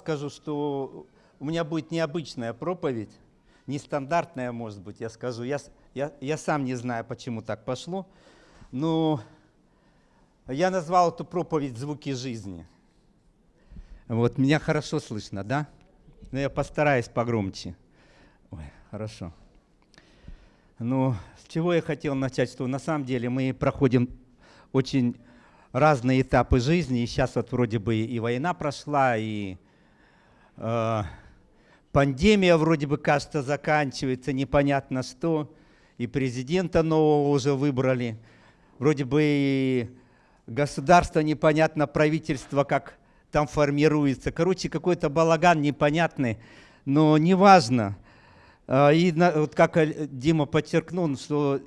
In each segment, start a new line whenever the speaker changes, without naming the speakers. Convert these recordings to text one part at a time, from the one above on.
скажу, что у меня будет необычная проповедь, нестандартная, может быть, я скажу. Я, я, я сам не знаю, почему так пошло, но я назвал эту проповедь «Звуки жизни». Вот, меня хорошо слышно, да? Но я постараюсь погромче. Ой, хорошо. Ну, с чего я хотел начать, что на самом деле мы проходим очень разные этапы жизни, и сейчас вот вроде бы и война прошла, и э, пандемия вроде бы, кажется, заканчивается, непонятно что, и президента нового уже выбрали, вроде бы и государство непонятно, правительство как там формируется. Короче, какой-то балаган непонятный, но неважно. А, и вот как Дима подчеркнул, что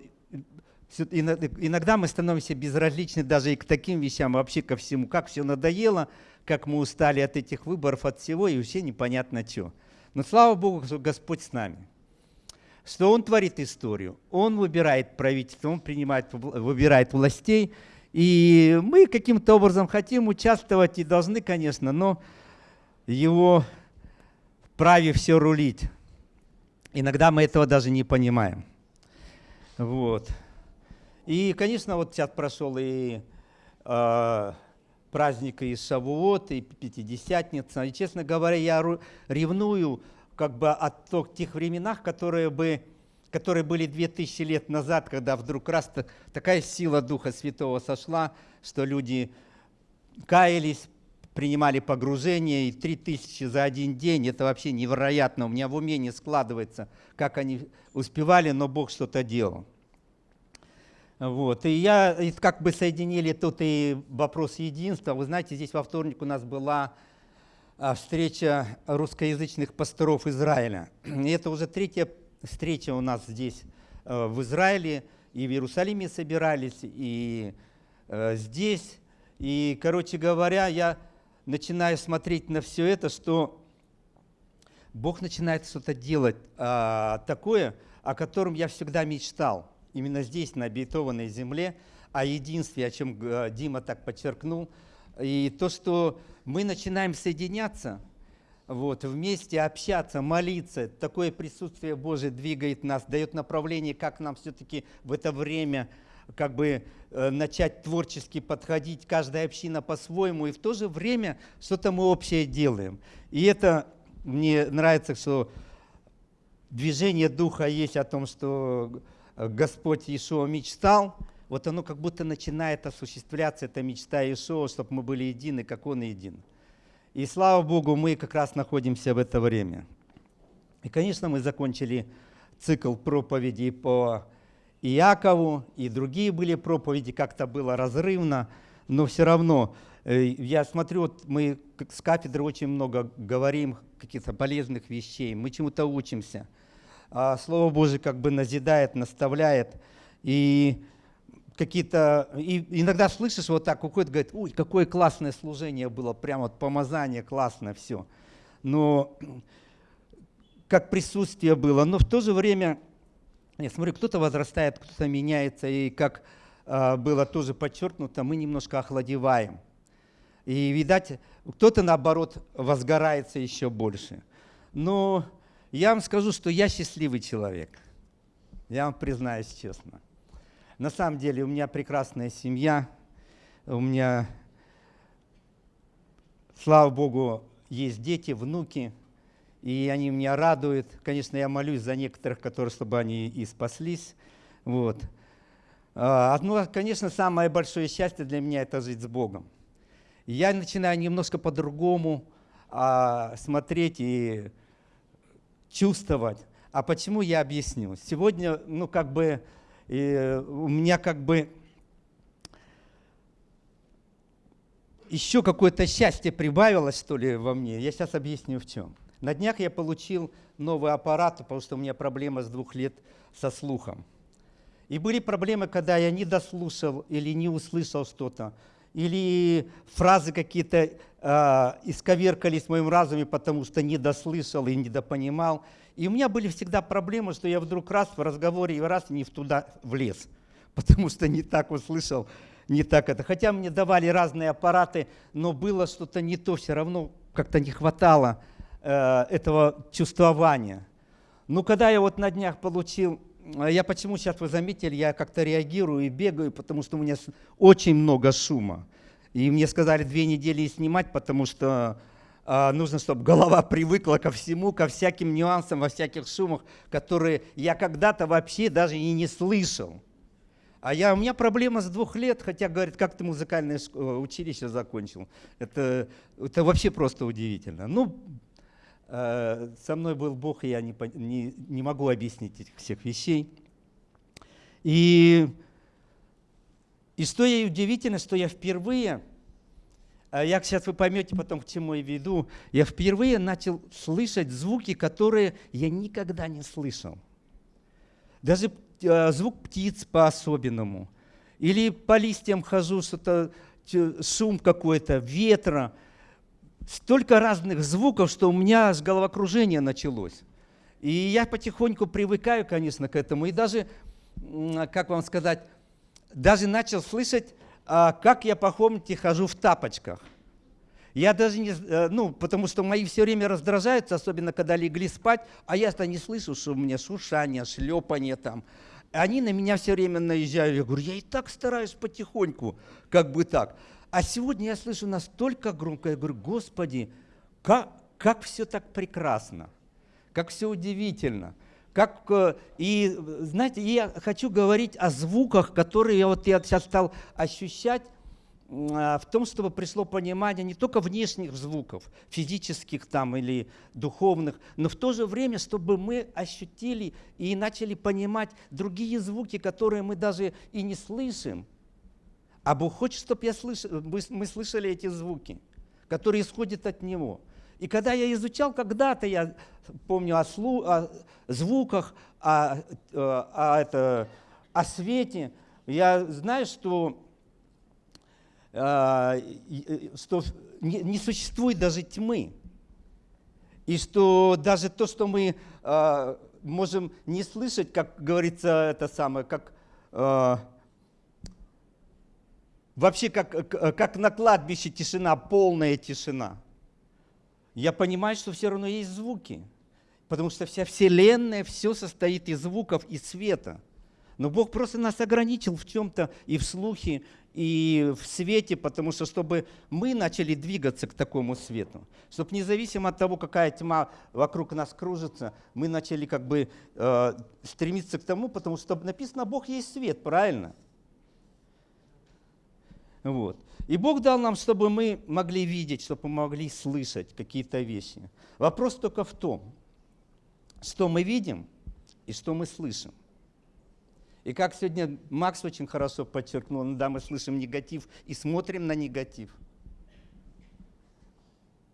иногда мы становимся безразличны даже и к таким вещам, вообще ко всему, как все надоело, как мы устали от этих выборов, от всего, и вообще непонятно что. Но слава Богу, что Господь с нами. Что Он творит историю, Он выбирает правительство, Он принимает, выбирает властей, и мы каким-то образом хотим участвовать и должны, конечно, но Его праве все рулить. Иногда мы этого даже не понимаем. Вот. И, конечно, вот сейчас прошел и э, праздник и Шавуот, и Пятидесятница. И, честно говоря, я ревную как бы о тех временах, которые, бы, которые были 2000 лет назад, когда вдруг раз такая сила Духа Святого сошла, что люди каялись, принимали погружение, и 3000 за один день, это вообще невероятно, у меня в уме не складывается, как они успевали, но Бог что-то делал. Вот. И я как бы соединили тут и вопрос единства. Вы знаете, здесь во вторник у нас была а, встреча русскоязычных пасторов Израиля. И это уже третья встреча у нас здесь э, в Израиле. И в Иерусалиме собирались, и э, здесь. И, короче говоря, я начинаю смотреть на все это, что Бог начинает что-то делать а, такое, о котором я всегда мечтал именно здесь, на обетованной земле, о единстве, о чем э, Дима так подчеркнул. И то, что мы начинаем соединяться, вот, вместе общаться, молиться, такое присутствие Божие двигает нас, дает направление, как нам все-таки в это время как бы э, начать творчески подходить, каждая община по-своему, и в то же время что-то мы общее делаем. И это мне нравится, что движение Духа есть о том, что Господь Иешуа мечтал, вот оно как будто начинает осуществляться, эта мечта Иешуа, чтобы мы были едины, как Он един. И слава Богу, мы как раз находимся в это время. И, конечно, мы закончили цикл проповедей по Иакову, и другие были проповеди, как-то было разрывно, но все равно, э, я смотрю, вот мы с кафедры очень много говорим каких-то полезных вещей, мы чему-то учимся – а Слово Божие как бы назидает, наставляет. И какие-то... И иногда слышишь вот так, уходит, говорит, ой, какое классное служение было, прямо вот помазание, классно все. Но как присутствие было. Но в то же время, я смотрю, кто-то возрастает, кто-то меняется, и как э, было тоже подчеркнуто, мы немножко охладеваем. И, видать, кто-то, наоборот, возгорается еще больше. Но я вам скажу, что я счастливый человек. Я вам признаюсь честно. На самом деле у меня прекрасная семья, у меня, слава Богу, есть дети, внуки, и они меня радуют. Конечно, я молюсь за некоторых, которые, чтобы они и спаслись. Вот. А, одно, конечно, самое большое счастье для меня – это жить с Богом. я начинаю немножко по-другому а, смотреть и чувствовать. А почему я объясню? Сегодня, ну, как бы, э, у меня как бы еще какое-то счастье прибавилось, что ли, во мне. Я сейчас объясню в чем. На днях я получил новый аппарат, потому что у меня проблема с двух лет со слухом. И были проблемы, когда я не дослушал или не услышал что-то или фразы какие-то э, исковеркались в моем разуме, потому что не дослышал и недопонимал. И у меня были всегда проблемы, что я вдруг раз в разговоре и раз не туда влез, потому что не так услышал, не так это. Хотя мне давали разные аппараты, но было что-то не то, все равно как-то не хватало э, этого чувствования. Ну, когда я вот на днях получил, э, я почему сейчас вы заметили, я как-то реагирую и бегаю, потому что у меня очень много шума. И мне сказали две недели снимать, потому что э, нужно, чтобы голова привыкла ко всему, ко всяким нюансам, во всяких шумах, которые я когда-то вообще даже и не слышал. А я, у меня проблема с двух лет, хотя, говорит, как ты музыкальное э, училище закончил. Это, это вообще просто удивительно. Ну, э, со мной был Бог, и я не, не, не могу объяснить этих всех вещей. И, и что и удивительно, что я впервые, э, я сейчас вы поймете потом, к чему я веду, я впервые начал слышать звуки, которые я никогда не слышал. Даже Э, звук птиц по-особенному. Или по листьям хожу, что-то шум какой-то, ветра. Столько разных звуков, что у меня аж головокружение началось. И я потихоньку привыкаю, конечно, к этому. И даже, как вам сказать, даже начал слышать, а, как я по комнате хожу в тапочках. Я даже не, э, ну, потому что мои все время раздражаются, особенно когда легли спать, а я-то не слышу, что у меня шуршание, шлепание там. Они на меня все время наезжают. Я говорю, я и так стараюсь потихоньку, как бы так. А сегодня я слышу настолько громко, я говорю, Господи, как, как все так прекрасно, как все удивительно. Как, э, и знаете, я хочу говорить о звуках, которые я, вот, я сейчас стал ощущать а, в том, чтобы пришло понимание не только внешних звуков, физических там или духовных, но в то же время, чтобы мы ощутили и начали понимать другие звуки, которые мы даже и не слышим. А Бог хочет, чтобы я слыш... мы слышали эти звуки, которые исходят от Него. И когда я изучал когда-то, я помню о, слу... о звуках, о, о, о, это... о свете, я знаю, что а, что не существует даже тьмы. И что даже то, что мы а, можем не слышать, как говорится, это самое, как вообще как, как на кладбище тишина, полная тишина. Я понимаю, что все равно есть звуки, потому что вся Вселенная, все состоит из звуков и света. Но Бог просто нас ограничил в чем-то и в слухе, и в свете, потому что чтобы мы начали двигаться к такому свету, чтобы независимо от того, какая тьма вокруг нас кружится, мы начали как бы э, стремиться к тому, потому что написано, Бог есть свет, правильно? Вот. И Бог дал нам, чтобы мы могли видеть, чтобы мы могли слышать какие-то вещи. Вопрос только в том, что мы видим и что мы слышим. И как сегодня Макс очень хорошо подчеркнул, ну да, мы слышим негатив и смотрим на негатив.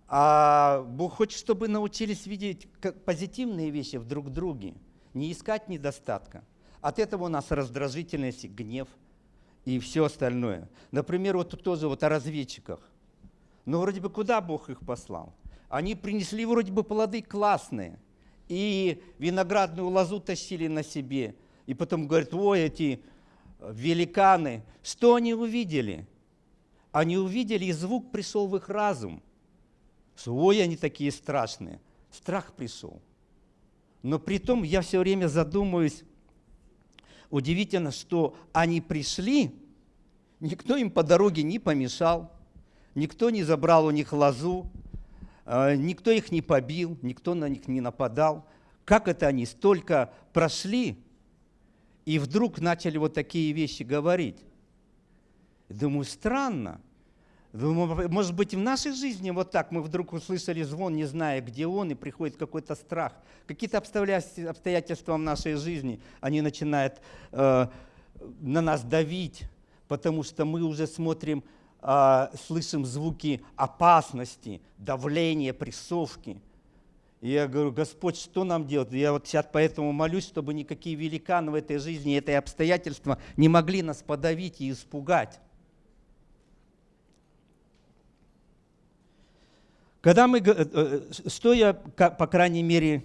А Бог хочет, чтобы научились видеть позитивные вещи в друг друге, не искать недостатка. От этого у нас раздражительность, гнев и все остальное. Например, вот тут тоже вот о разведчиках. Ну, вроде бы куда Бог их послал? Они принесли вроде бы плоды классные. И виноградную лозу тащили на себе – и потом говорят, ой, эти великаны. Что они увидели? Они увидели, и звук пришел в их разум. Что, ой, они такие страшные. Страх пришел. Но при том я все время задумываюсь, удивительно, что они пришли, никто им по дороге не помешал, никто не забрал у них лозу, э, никто их не побил, никто на них не нападал. Как это они столько прошли, и вдруг начали вот такие вещи говорить. Думаю, странно. Может быть, в нашей жизни вот так мы вдруг услышали звон, не зная, где он, и приходит какой-то страх. Какие-то обстоятельства в нашей жизни, они начинают э, на нас давить, потому что мы уже смотрим, э, слышим звуки опасности, давления, прессовки – и я говорю, Господь, что нам делать? Я вот сейчас поэтому молюсь, чтобы никакие великаны в этой жизни, это обстоятельства не могли нас подавить и испугать. Когда мы, э, э, что я, по крайней мере,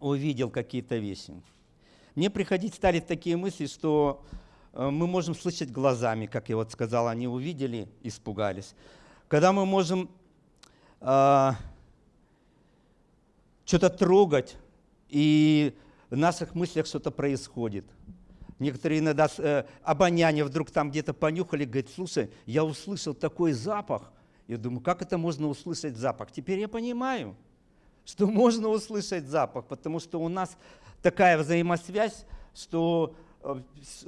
увидел какие-то вещи. Мне приходить стали такие мысли, что э, мы можем слышать глазами, как я вот сказал, они увидели, испугались. Когда мы можем э, что-то трогать, и в наших мыслях что-то происходит. Некоторые иногда э, обоняние вдруг там где-то понюхали, говорят, слушай, я услышал такой запах. Я думаю, как это можно услышать запах? Теперь я понимаю, что можно услышать запах, потому что у нас такая взаимосвязь, что э,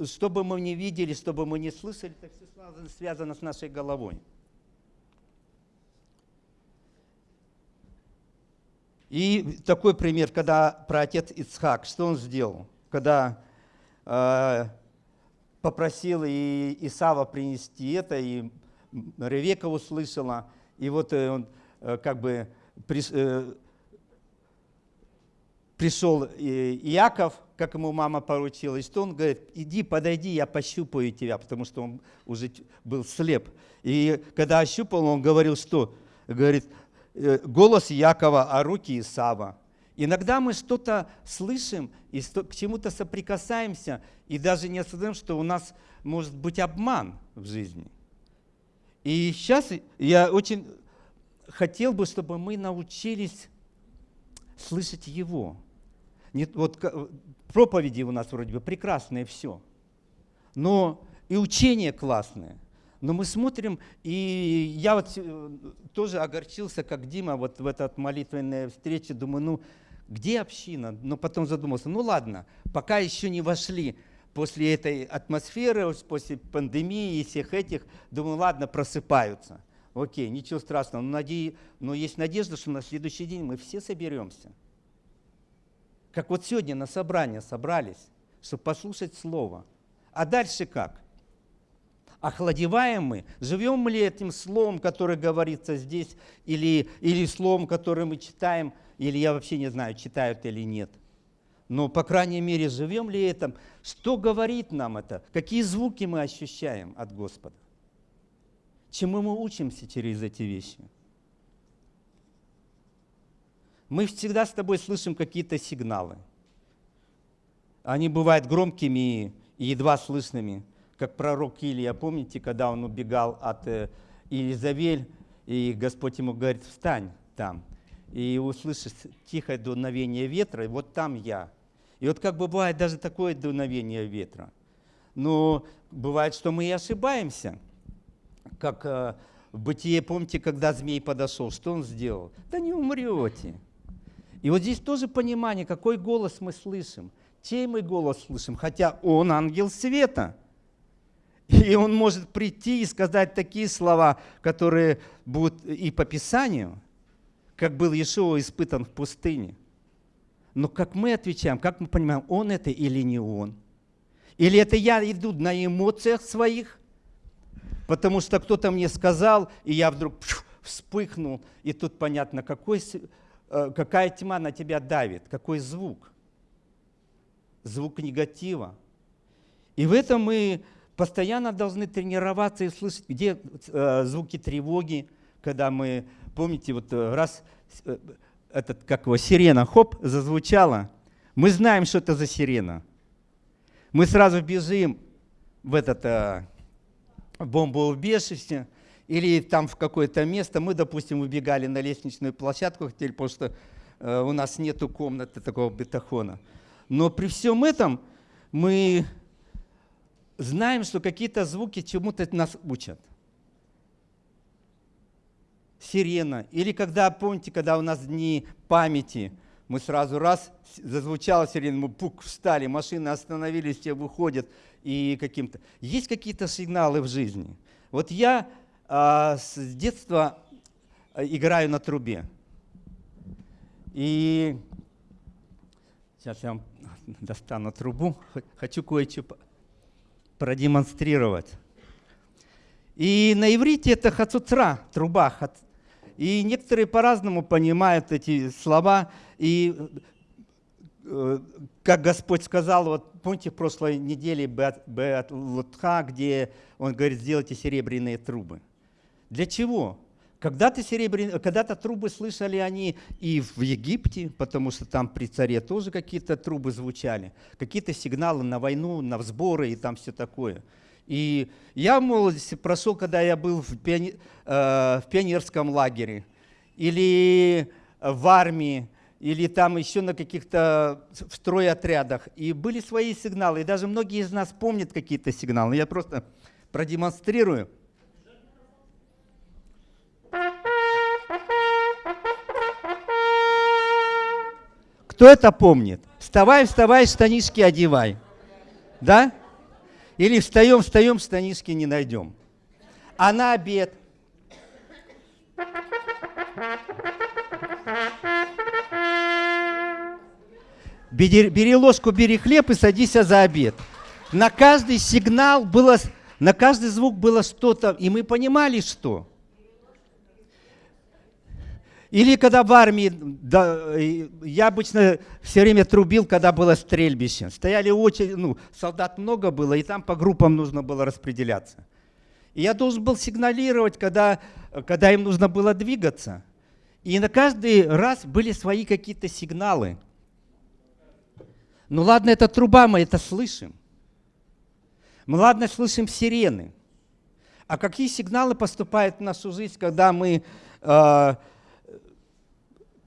что бы мы ни видели, что бы мы ни слышали, это все связано с нашей головой. И такой пример, когда про отец Ицхак, что он сделал? Когда э, попросил и Исава принести это, и Ревека услышала, и вот э, он э, как бы э, пришел Иаков, как ему мама поручила, и что он говорит, иди, подойди, я пощупаю тебя, потому что он уже был слеп. И когда ощупал, он говорил, что? Говорит, голос Якова, а руки Исава. Иногда мы что-то слышим и к чему-то соприкасаемся, и даже не осознаем, что у нас может быть обман в жизни. И сейчас я очень хотел бы, чтобы мы научились слышать Его. Нет, вот проповеди у нас вроде бы прекрасные все, но и учение классное – но мы смотрим, и я вот э, тоже огорчился, как Дима, вот в этот молитвенной встрече, думаю, ну, где община? Но потом задумался, ну ладно, пока еще не вошли после этой атмосферы, после пандемии и всех этих, думаю, ладно, просыпаются. Окей, ничего страшного, но, наде... но есть надежда, что на следующий день мы все соберемся. Как вот сегодня на собрание собрались, чтобы послушать Слово. А дальше как? охладеваем мы, живем ли этим словом, которое говорится здесь, или, или словом, которое мы читаем, или я вообще не знаю, читают или нет. Но, по крайней мере, живем ли этим? Что говорит нам это? Какие звуки мы ощущаем от Господа? Чему мы учимся через эти вещи? Мы всегда с тобой слышим какие-то сигналы. Они бывают громкими и едва слышными как пророк Илия, помните, когда он убегал от э, Иезавель, и Господь ему говорит, встань там, и услышишь тихое дуновение ветра, и вот там я. И вот как бывает даже такое дуновение ветра. Но бывает, что мы и ошибаемся. Как э, в бытие, помните, когда змей подошел, что он сделал? Да не умрете. И вот здесь тоже понимание, какой голос мы слышим. Чей мы голос слышим? Хотя он ангел света. И он может прийти и сказать такие слова, которые будут и по Писанию, как был Иешуа испытан в пустыне. Но как мы отвечаем, как мы понимаем, он это или не он? Или это я иду на эмоциях своих, потому что кто-то мне сказал, и я вдруг вспыхнул, и тут понятно, какой, э, какая тьма на тебя давит, какой звук. Звук негатива. И в этом мы постоянно должны тренироваться и слышать, где э, звуки тревоги, когда мы, помните, вот э, раз этот, как его, сирена, хоп, зазвучала, мы знаем, что это за сирена. Мы сразу бежим в этот э, бомбоубежище или там в какое-то место. Мы, допустим, убегали на лестничную площадку, хотели, потому что э, у нас нету комнаты такого бетахона. Но при всем этом мы знаем, что какие-то звуки чему-то нас учат. Сирена. Или когда, помните, когда у нас дни памяти, мы сразу раз, зазвучала сирена, мы пук, встали, машины остановились, все выходят, и каким-то... Есть какие-то сигналы в жизни. Вот я а, с детства а, играю на трубе. И сейчас я вам достану трубу, хочу кое-что продемонстрировать. И на иврите это хацуцра, труба. И некоторые по-разному понимают эти слова. И э, как Господь сказал, вот помните в прошлой неделе Беат Лутха, где Он говорит, сделайте серебряные трубы. Для чего? Когда-то серебряные, когда-то трубы слышали они и в Египте, потому что там при царе тоже какие-то трубы звучали, какие-то сигналы на войну, на сборы и там все такое. И я в молодости прошел, когда я был в, пиони, э, в пионерском лагере. или в армии, или там еще на каких-то в стройотрядах. И были свои сигналы. И даже многие из нас помнят какие-то сигналы. Я просто продемонстрирую. Кто это помнит? Вставай, вставай, штанишки одевай. Да? Или встаем, встаем, штанишки не найдем. А на обед? Бери, бери ложку, бери хлеб и садись за обед. На каждый сигнал было, на каждый звук было что-то, и мы понимали, что. Или когда в армии, да, я обычно все время трубил, когда было стрельбище. Стояли очень, ну, солдат много было, и там по группам нужно было распределяться. И я должен был сигналировать, когда, когда им нужно было двигаться. И на каждый раз были свои какие-то сигналы. Ну ладно, это труба, мы это слышим. Мы ладно слышим сирены. А какие сигналы поступают в нашу жизнь, когда мы э,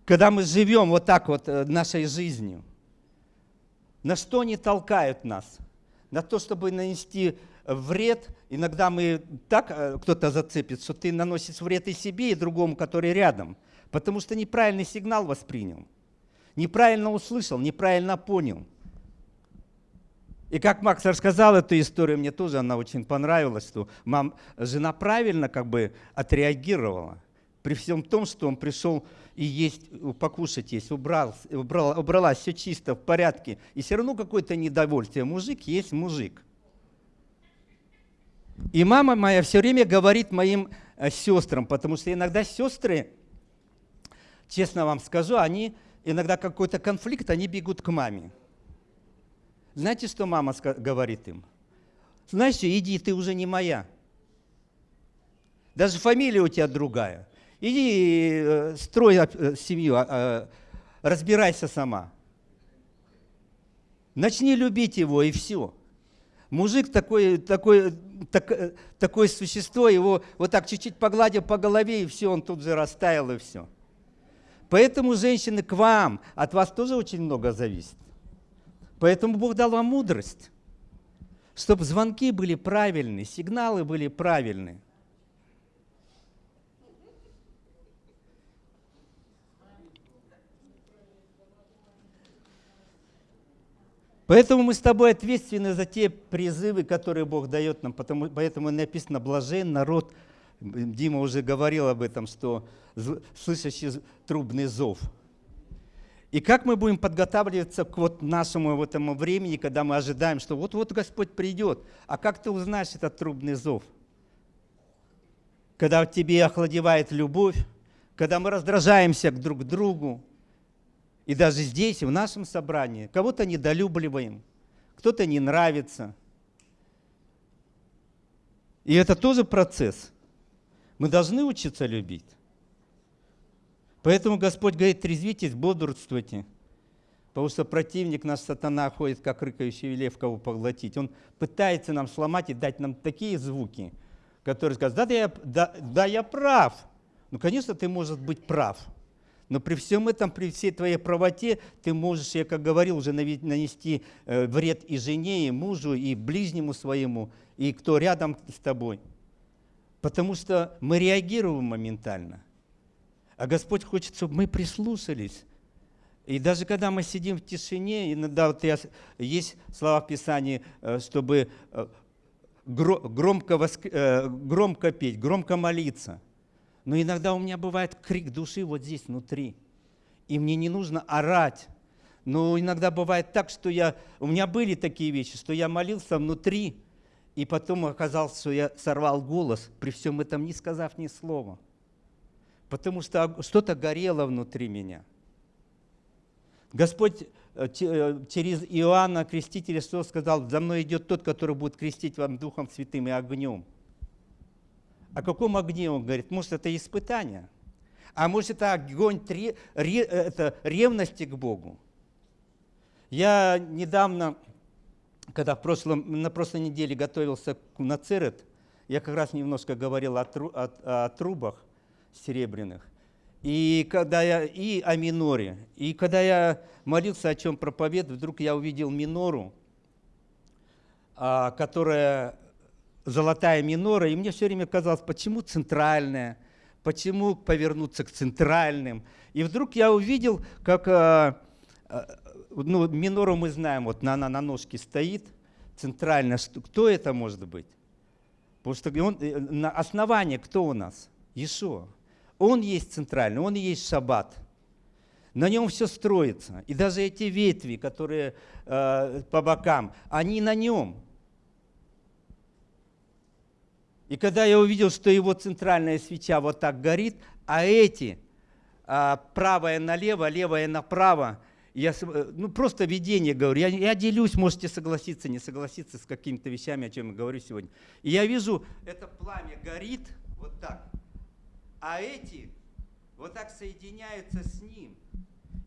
когда мы живем вот так вот э, нашей жизнью, на что они толкают нас? На то, чтобы нанести вред. Иногда мы так, э, кто-то зацепит, что ты наносишь вред и себе, и другому, который рядом. Потому что неправильный сигнал воспринял. Неправильно услышал, неправильно понял. И как Макс рассказал эту историю, мне тоже она очень понравилась, что мам, жена правильно как бы отреагировала. При всем том, что он пришел и есть, покушать есть, убрал, убрал, убралась, все чисто, в порядке. И все равно какое-то недовольствие. Мужик есть мужик. И мама моя все время говорит моим э, сестрам, потому что иногда сестры, честно вам скажу, они иногда какой-то конфликт, они бегут к маме. Знаете, что мама говорит им? Знаешь, иди, ты уже не моя. Даже фамилия у тебя другая. Иди э, строй э, семью, а, а, разбирайся сама. Начни любить его, и все. Мужик такой, такой, так, э, такое существо, его вот так чуть-чуть погладил по голове, и все, он тут же растаял, и все. Поэтому, женщины, к вам, от вас тоже очень много зависит. Поэтому Бог дал вам мудрость, чтобы звонки были правильные, сигналы были правильные. Поэтому мы с тобой ответственны за те призывы, которые Бог дает нам. Потому, поэтому написано «блажен народ». Дима уже говорил об этом, что слышащий трубный зов. И как мы будем подготавливаться к вот нашему вот этому времени, когда мы ожидаем, что вот-вот Господь придет. А как ты узнаешь этот трубный зов? Когда в тебе охладевает любовь, когда мы раздражаемся друг к другу, и даже здесь, в нашем собрании, кого-то недолюбливаем, кто-то не нравится. И это тоже процесс. Мы должны учиться любить. Поэтому Господь говорит, трезвитесь, бодрствуйте. Потому что противник наш сатана ходит, как рыкающий лев, кого поглотить. Он пытается нам сломать и дать нам такие звуки, которые скажут, да, да, я, да, да я прав. Ну, конечно, ты можешь быть прав. Но при всем этом, при всей твоей правоте, ты можешь, я как говорил, уже нанести э, вред и жене, и мужу, и ближнему своему, и кто рядом с тобой. Потому что мы реагируем моментально. А Господь хочет, чтобы мы прислушались. И даже когда мы сидим в тишине, иногда вот я, есть слова в Писании, э, чтобы э, громко, громко петь, громко молиться – но иногда у меня бывает крик души вот здесь внутри. И мне не нужно орать. Но иногда бывает так, что я... У меня были такие вещи, что я молился внутри, и потом оказалось, что я сорвал голос, при всем этом не сказав ни слова. Потому что что-то горело внутри меня. Господь э, э, через Иоанна Крестителя сказал, за мной идет тот, который будет крестить вам Духом Святым и огнем. О каком огне он говорит? Может, это испытание? А может, это огонь три, ре, это ревности к Богу? Я недавно, когда в прошлом, на прошлой неделе готовился на Церет, я как раз немножко говорил о, тру, о, о трубах серебряных. И, когда я, и о миноре. И когда я молился, о чем проповедовать, вдруг я увидел минору, а, которая золотая минора, и мне все время казалось, почему центральная, почему повернуться к центральным. И вдруг я увидел, как а, а, ну, минору мы знаем, вот она на ножке стоит, центральная, кто это может быть? Потому что он, э, на основании кто у нас? Иешуа. Он есть центральный, он есть шаббат. На нем все строится. И даже эти ветви, которые э, по бокам, они на нем. И когда я увидел, что его центральная свеча вот так горит, а эти, э, правая налево, левая направо, я э, ну, просто видение говорю. Я, я делюсь, можете согласиться, не согласиться с какими-то вещами, о чем я говорю сегодня. И я вижу, это пламя горит вот так а эти вот так соединяются с ним.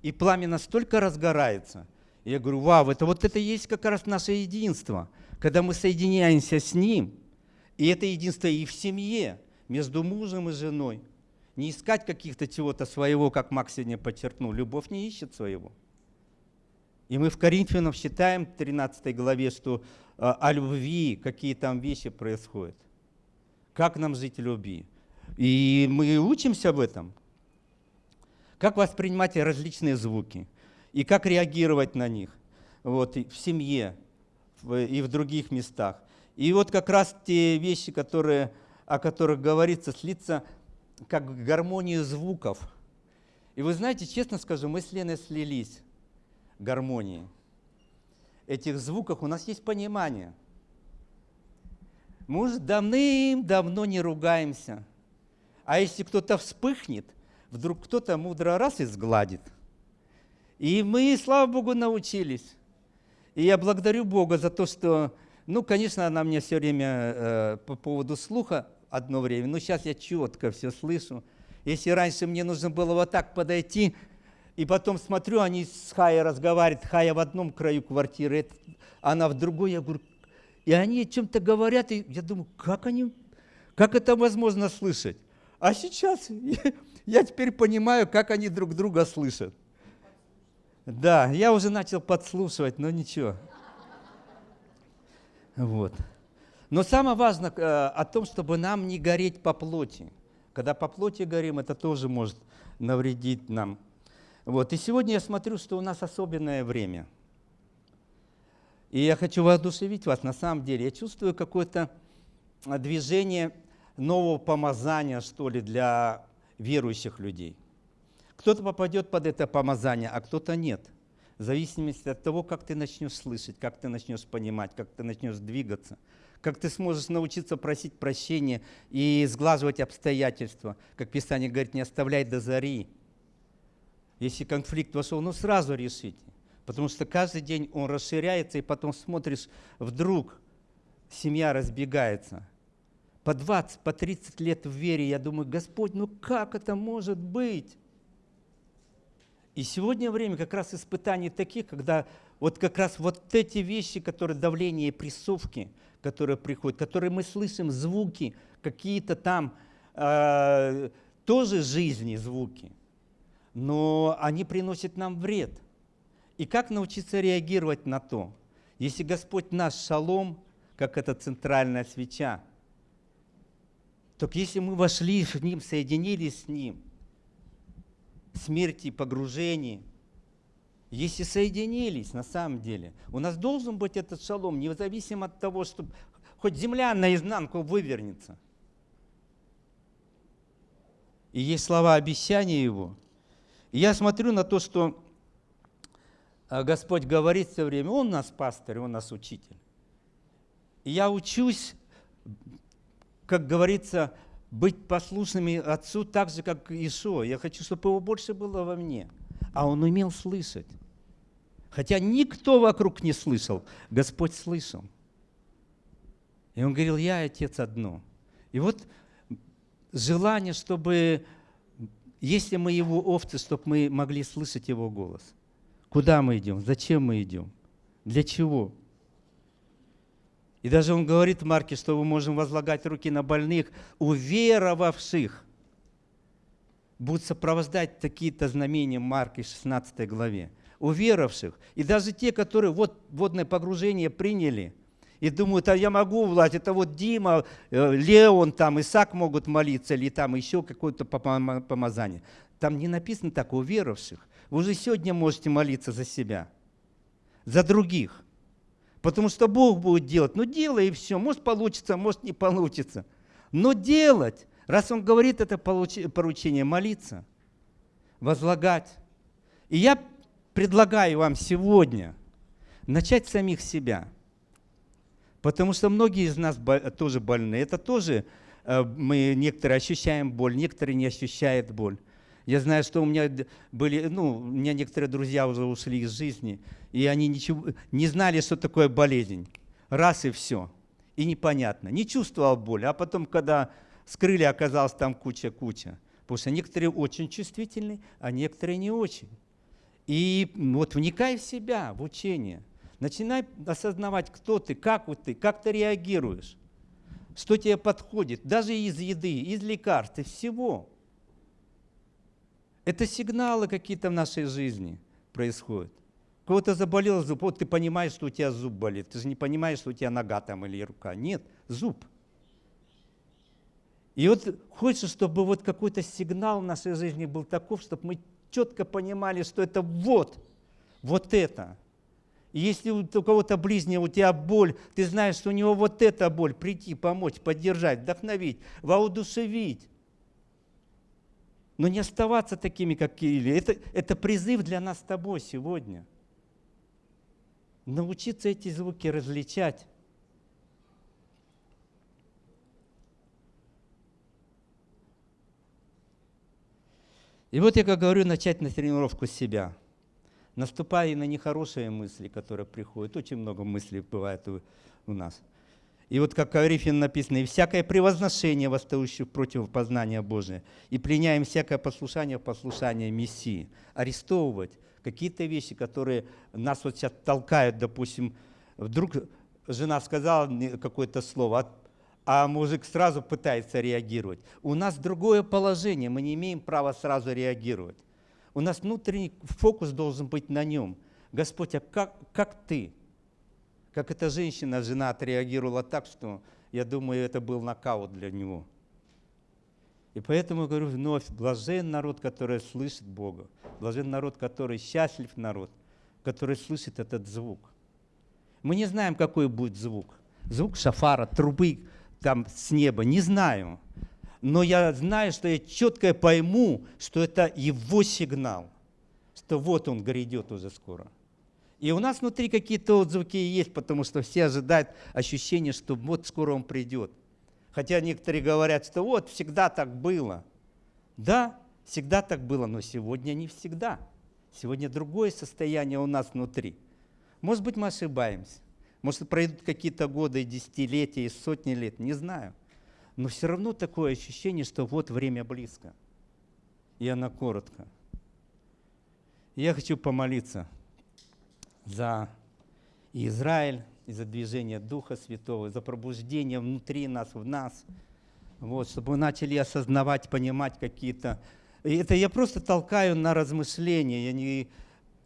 И пламя настолько разгорается. я говорю, вау, это вот это есть как раз наше единство, когда мы соединяемся с ним. И это единство и в семье, между мужем и женой. Не искать каких-то чего-то своего, как Макс сегодня подчеркнул. Любовь не ищет своего. И мы в Коринфянам считаем в 13 главе, что э, о любви какие там вещи происходят. Как нам жить в любви? И мы учимся в этом. Как воспринимать различные звуки и как реагировать на них вот, и в семье и в других местах. И вот как раз те вещи, которые, о которых говорится, слиться как гармонию звуков. И вы знаете, честно скажу, мы с Леной слились гармонии. Этих звуков у нас есть понимание. Мы уже давным-давно не ругаемся – а если кто-то вспыхнет, вдруг кто-то мудро раз и сгладит. И мы, слава Богу, научились. И я благодарю Бога за то, что, ну, конечно, она мне все время э, по поводу слуха одно время, но сейчас я четко все слышу. Если раньше мне нужно было вот так подойти, и потом смотрю, они с Хая разговаривают, Хая в одном краю квартиры, она в другой, я говорю, и они чем-то говорят, и я думаю, как они, как это возможно слышать? А сейчас я теперь понимаю, как они друг друга слышат. Да, я уже начал подслушивать, но ничего. Вот. Но самое важное э, о том, чтобы нам не гореть по плоти. Когда по плоти горим, это тоже может навредить нам. Вот. И сегодня я смотрю, что у нас особенное время. И я хочу воодушевить вас на самом деле. Я чувствую какое-то движение нового помазания, что ли, для верующих людей. Кто-то попадет под это помазание, а кто-то нет. В зависимости от того, как ты начнешь слышать, как ты начнешь понимать, как ты начнешь двигаться, как ты сможешь научиться просить прощения и сглаживать обстоятельства. Как Писание говорит, не оставляй до зари. Если конфликт вошел, ну сразу решите. Потому что каждый день он расширяется, и потом смотришь, вдруг семья разбегается – по 20, по 30 лет в вере, я думаю, Господь, ну как это может быть? И сегодня время как раз испытаний таких, когда вот как раз вот эти вещи, которые давление и прессовки, которые приходят, которые мы слышим, звуки, какие-то там э, тоже жизни звуки, но они приносят нам вред. И как научиться реагировать на то? Если Господь наш шалом, как эта центральная свеча, так если мы вошли в Ним, соединились с Ним, смерти, погружении, если соединились на самом деле, у нас должен быть этот шалом, независимо от того, что хоть земля наизнанку вывернется. И есть слова обещания Его. И я смотрю на то, что а, Господь говорит все время, Он нас пастырь, Он нас учитель. И я учусь как говорится, быть послушными Отцу так же, как Ишуа. Я хочу, чтобы его больше было во мне. А он умел слышать. Хотя никто вокруг не слышал, Господь слышал. И он говорил, я Отец одно. И вот желание, чтобы, если мы его овцы, чтобы мы могли слышать его голос. Куда мы идем? Зачем мы идем? Для чего? И даже он говорит Марке, что мы можем возлагать руки на больных, уверовавших. будут сопровождать такие-то знамения Марка 16 главе. У веровавших. И даже те, которые вот водное погружение приняли – и думают, а я могу власть, это вот Дима, э, Леон, там, Исаак могут молиться, или там еще какое-то помазание. Там не написано так, у веровавших. Вы уже сегодня можете молиться за себя, за других. Потому что Бог будет делать. Ну, делай и все. Может получится, может не получится. Но делать, раз Он говорит это поручение, молиться, возлагать. И я предлагаю вам сегодня начать самих себя. Потому что многие из нас тоже больны. Это тоже э, мы некоторые ощущаем боль, некоторые не ощущают боль. Я знаю, что у меня были, ну, у меня некоторые друзья уже ушли из жизни, и они ничего, не знали, что такое болезнь. Раз и все. И непонятно. Не чувствовал боли. А потом, когда скрыли, оказалось там куча-куча. Потому что некоторые очень чувствительны, а некоторые не очень. И вот вникай в себя, в учение. Начинай осознавать, кто ты, как вот ты, как ты реагируешь, что тебе подходит, даже из еды, из лекарств, из всего. Это сигналы какие-то в нашей жизни происходят. Кого-то заболел зуб, вот ты понимаешь, что у тебя зуб болит. Ты же не понимаешь, что у тебя нога там или рука. Нет, зуб. И вот хочется, чтобы вот какой-то сигнал в нашей жизни был таков, чтобы мы четко понимали, что это вот, вот это. И если у кого-то ближнего у тебя боль, ты знаешь, что у него вот эта боль, прийти, помочь, поддержать, вдохновить, воодушевить но не оставаться такими, как Кирилл. Это, это призыв для нас с тобой сегодня. Научиться эти звуки различать. И вот я, как говорю, начать на тренировку себя. Наступая на нехорошие мысли, которые приходят. Очень много мыслей бывает у, у нас – и вот как Корифин написано, «И всякое превозношение, восстающее против познания Божия, и пленяем всякое послушание в послушание Мессии». Арестовывать какие-то вещи, которые нас вот сейчас толкают, допустим, вдруг жена сказала какое-то слово, а мужик сразу пытается реагировать. У нас другое положение, мы не имеем права сразу реагировать. У нас внутренний фокус должен быть на нем. Господь, а как, как ты? Как эта женщина, жена отреагировала так, что, я думаю, это был нокаут для него. И поэтому говорю вновь, блажен народ, который слышит Бога. Блажен народ, который счастлив народ, который слышит этот звук. Мы не знаем, какой будет звук. Звук шафара, трубы там с неба, не знаю. Но я знаю, что я четко пойму, что это его сигнал, что вот он грядет уже скоро. И у нас внутри какие-то отзвуки есть, потому что все ожидают ощущения, что вот скоро он придет. Хотя некоторые говорят, что вот всегда так было. Да, всегда так было, но сегодня не всегда. Сегодня другое состояние у нас внутри. Может быть, мы ошибаемся. Может, пройдут какие-то годы, десятилетия, и сотни лет, не знаю. Но все равно такое ощущение, что вот время близко. И она коротко. Я хочу помолиться за Израиль, и за движение Духа Святого, за пробуждение внутри нас, в нас, вот, чтобы мы начали осознавать, понимать какие-то... Это я просто толкаю на размышления, я не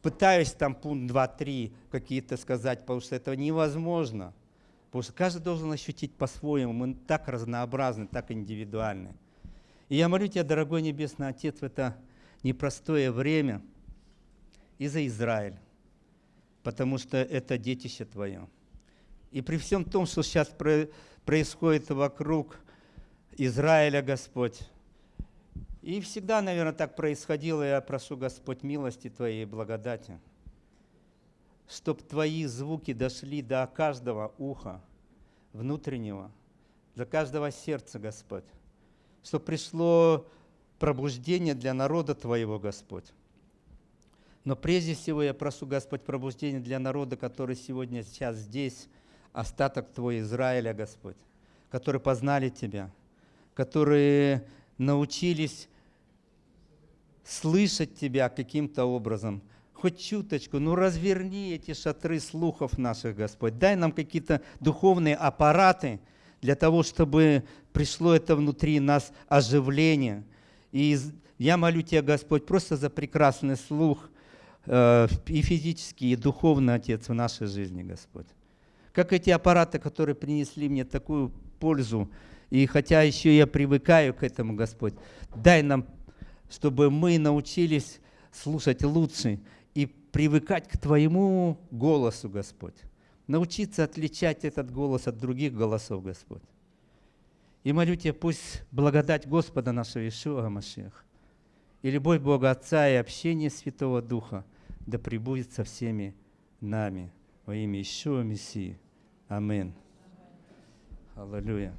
пытаюсь там пункт 2, 3 какие-то сказать, потому что это невозможно. Потому что каждый должен ощутить по-своему. Мы так разнообразны, так индивидуальны. И я молю Тебя, дорогой Небесный Отец, в это непростое время и за Израиль потому что это детище Твое. И при всем том, что сейчас происходит вокруг Израиля, Господь, и всегда, наверное, так происходило, я прошу, Господь, милости Твоей и благодати, чтобы Твои звуки дошли до каждого уха внутреннего, до каждого сердца, Господь, чтобы пришло пробуждение для народа Твоего, Господь но прежде всего я прошу, Господь, пробуждение для народа, который сегодня сейчас здесь, остаток Твой Израиля, Господь, которые познали Тебя, которые научились слышать Тебя каким-то образом, хоть чуточку, ну разверни эти шатры слухов наших, Господь. Дай нам какие-то духовные аппараты для того, чтобы пришло это внутри нас оживление. И я молю Тебя, Господь, просто за прекрасный слух и физический, и духовный, Отец, в нашей жизни, Господь. Как эти аппараты, которые принесли мне такую пользу, и хотя еще я привыкаю к этому, Господь, дай нам, чтобы мы научились слушать лучше и привыкать к Твоему голосу, Господь. Научиться отличать этот голос от других голосов, Господь. И молю Тебя, пусть благодать Господа нашего Ишуа Машех и любовь Бога Отца и общение Святого Духа да пребудет со всеми нами во имя Ишуа Мессии. Амин. Аллилуйя.